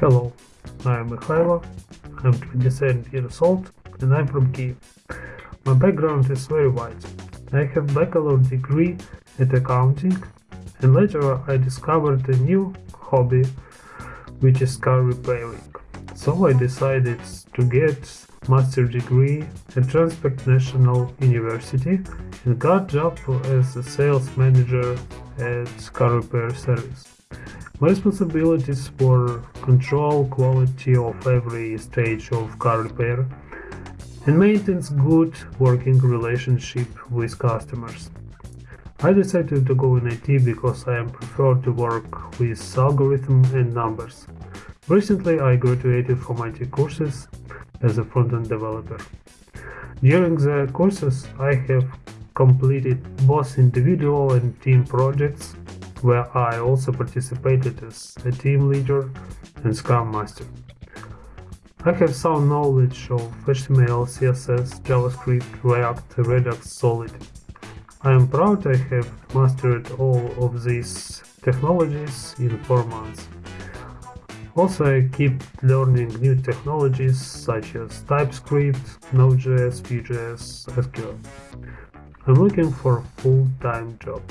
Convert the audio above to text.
Hello, I am Mikhailo, I'm 27 years old and I'm from Kiev. My background is very wide. I have bachelor degree at accounting and later I discovered a new hobby which is car repairing. So I decided to get master degree at Transport National University and got job as a sales manager at car repair service. My responsibilities were control quality of every stage of car repair and maintains good working relationship with customers. I decided to go in IT because I prefer to work with algorithm and numbers. Recently I graduated from IT courses as a front-end developer. During the courses I have completed both individual and team projects where I also participated as a team leader and Scrum Master. I have some knowledge of HTML, CSS, JavaScript, React, Redux, Solid. I am proud I have mastered all of these technologies in 4 months. Also I keep learning new technologies such as TypeScript, Node.js, Vue.js, SQL. I'm looking for a full-time job.